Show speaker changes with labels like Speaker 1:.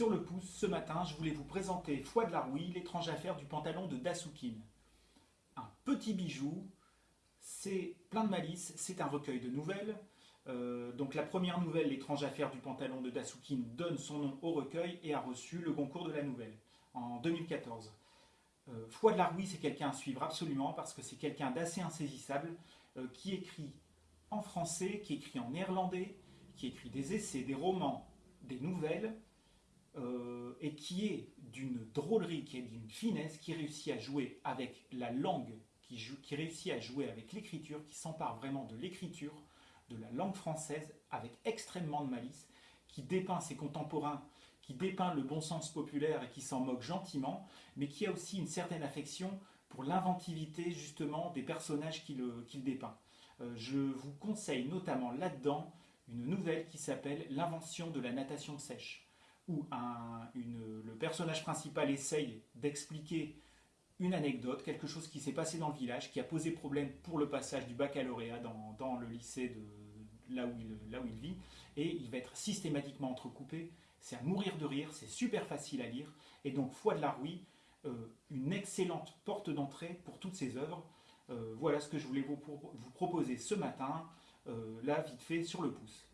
Speaker 1: Sur le pouce, ce matin, je voulais vous présenter Foi de la Rouille, l'étrange affaire du pantalon de Dasukin. Un petit bijou, c'est plein de malice, c'est un recueil de nouvelles. Euh, donc la première nouvelle, l'étrange affaire du pantalon de Dasukin, donne son nom au recueil et a reçu le concours de la nouvelle en 2014. Euh, Foi de la Rouille, c'est quelqu'un à suivre absolument parce que c'est quelqu'un d'assez insaisissable euh, qui écrit en français, qui écrit en néerlandais, qui écrit des essais, des romans, des nouvelles, euh, et qui est d'une drôlerie, qui est d'une finesse, qui réussit à jouer avec la langue, qui, réussit à jouer avec l'écriture, qui s'empare vraiment de l'écriture, de la langue française, avec extrêmement de malice, qui dépeint ses contemporains, qui dépeint le bon sens populaire et qui s'en moque gentiment, mais qui a aussi une certaine affection pour l'inventivité justement des personnages qu'il dépeint. Euh, je vous conseille notamment là-dedans une nouvelle qui s'appelle L'invention de la natation sèche où le personnage principal essaye d'expliquer une anecdote, quelque chose qui s'est passé dans le village, qui a posé problème pour le passage du baccalauréat dans, le lycée de là où, il, vit, et il va être systématiquement entrecoupé. C'est à mourir de rire, c'est super facile à lire, et donc Foi de la Rouille, euh, une excellente porte d'entrée pour toutes ces œuvres. Euh, voilà ce que je voulais vous, proposer ce matin, euh, là vite fait sur le pouce.